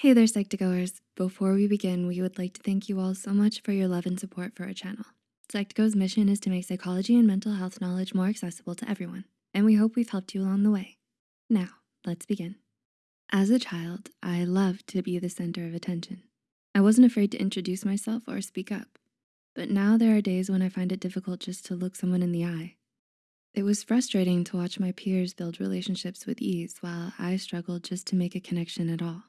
Hey there, Psych2Goers. Before we begin, we would like to thank you all so much for your love and support for our channel. Psych2Go's mission is to make psychology and mental health knowledge more accessible to everyone, and we hope we've helped you along the way. Now, let's begin. As a child, I loved to be the center of attention. I wasn't afraid to introduce myself or speak up, but now there are days when I find it difficult just to look someone in the eye. It was frustrating to watch my peers build relationships with ease while I struggled just to make a connection at all.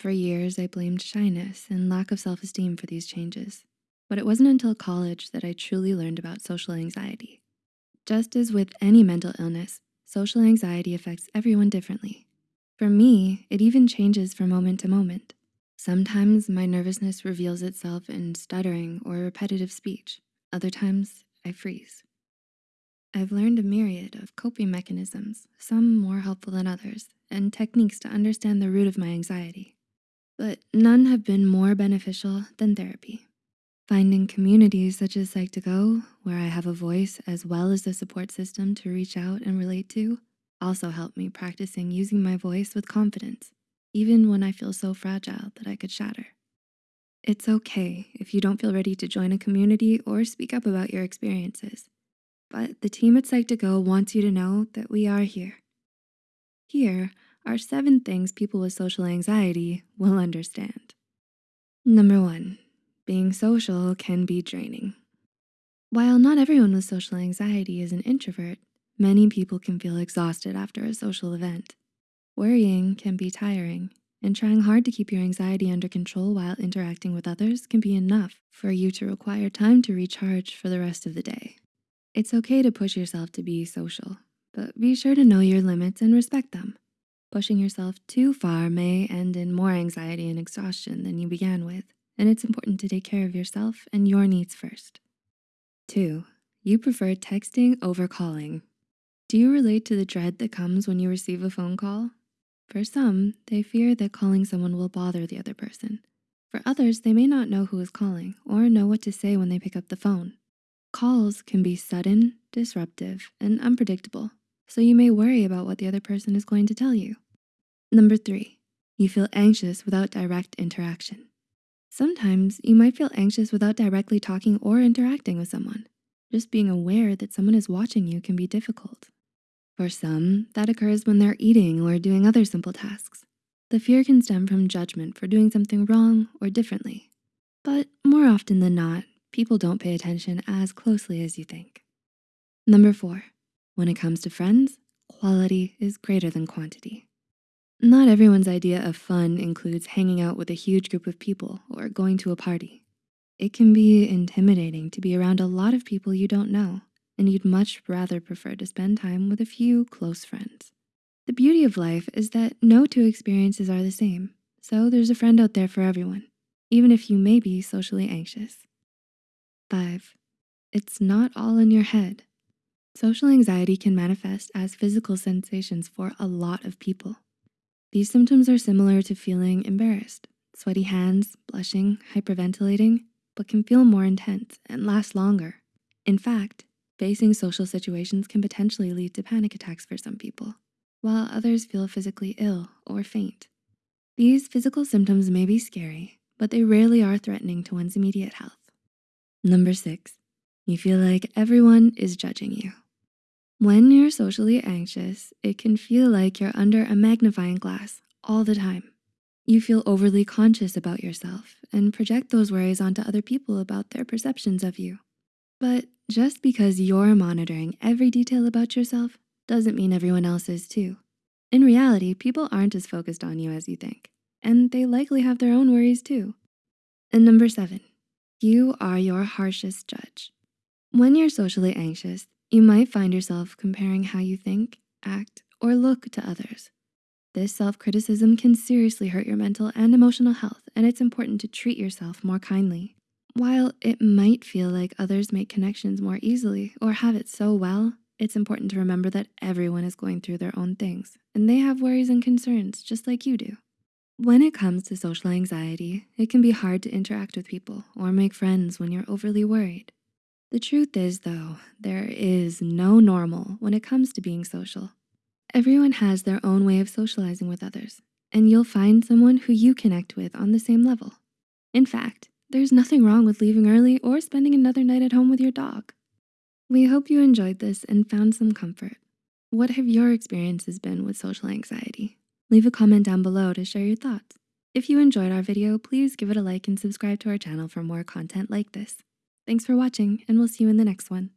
For years, I blamed shyness and lack of self-esteem for these changes, but it wasn't until college that I truly learned about social anxiety. Just as with any mental illness, social anxiety affects everyone differently. For me, it even changes from moment to moment. Sometimes my nervousness reveals itself in stuttering or repetitive speech. Other times, I freeze. I've learned a myriad of coping mechanisms, some more helpful than others, and techniques to understand the root of my anxiety. But none have been more beneficial than therapy. Finding communities such as Psych2Go, where I have a voice as well as a support system to reach out and relate to, also helped me practicing using my voice with confidence, even when I feel so fragile that I could shatter. It's okay if you don't feel ready to join a community or speak up about your experiences but the team at Psych2Go wants you to know that we are here. Here are seven things people with social anxiety will understand. Number one, being social can be draining. While not everyone with social anxiety is an introvert, many people can feel exhausted after a social event. Worrying can be tiring, and trying hard to keep your anxiety under control while interacting with others can be enough for you to require time to recharge for the rest of the day. It's okay to push yourself to be social, but be sure to know your limits and respect them. Pushing yourself too far may end in more anxiety and exhaustion than you began with, and it's important to take care of yourself and your needs first. Two, you prefer texting over calling. Do you relate to the dread that comes when you receive a phone call? For some, they fear that calling someone will bother the other person. For others, they may not know who is calling or know what to say when they pick up the phone. Calls can be sudden, disruptive, and unpredictable, so you may worry about what the other person is going to tell you. Number three, you feel anxious without direct interaction. Sometimes you might feel anxious without directly talking or interacting with someone. Just being aware that someone is watching you can be difficult. For some, that occurs when they're eating or doing other simple tasks. The fear can stem from judgment for doing something wrong or differently. But more often than not, people don't pay attention as closely as you think. Number four, when it comes to friends, quality is greater than quantity. Not everyone's idea of fun includes hanging out with a huge group of people or going to a party. It can be intimidating to be around a lot of people you don't know, and you'd much rather prefer to spend time with a few close friends. The beauty of life is that no two experiences are the same, so there's a friend out there for everyone, even if you may be socially anxious. Five, it's not all in your head. Social anxiety can manifest as physical sensations for a lot of people. These symptoms are similar to feeling embarrassed, sweaty hands, blushing, hyperventilating, but can feel more intense and last longer. In fact, facing social situations can potentially lead to panic attacks for some people, while others feel physically ill or faint. These physical symptoms may be scary, but they rarely are threatening to one's immediate health. Number six, you feel like everyone is judging you. When you're socially anxious, it can feel like you're under a magnifying glass all the time. You feel overly conscious about yourself and project those worries onto other people about their perceptions of you. But just because you're monitoring every detail about yourself doesn't mean everyone else is too. In reality, people aren't as focused on you as you think, and they likely have their own worries too. And number seven, you are your harshest judge. When you're socially anxious, you might find yourself comparing how you think, act, or look to others. This self-criticism can seriously hurt your mental and emotional health, and it's important to treat yourself more kindly. While it might feel like others make connections more easily or have it so well, it's important to remember that everyone is going through their own things, and they have worries and concerns just like you do. When it comes to social anxiety, it can be hard to interact with people or make friends when you're overly worried. The truth is though, there is no normal when it comes to being social. Everyone has their own way of socializing with others, and you'll find someone who you connect with on the same level. In fact, there's nothing wrong with leaving early or spending another night at home with your dog. We hope you enjoyed this and found some comfort. What have your experiences been with social anxiety? Leave a comment down below to share your thoughts. If you enjoyed our video, please give it a like and subscribe to our channel for more content like this. Thanks for watching and we'll see you in the next one.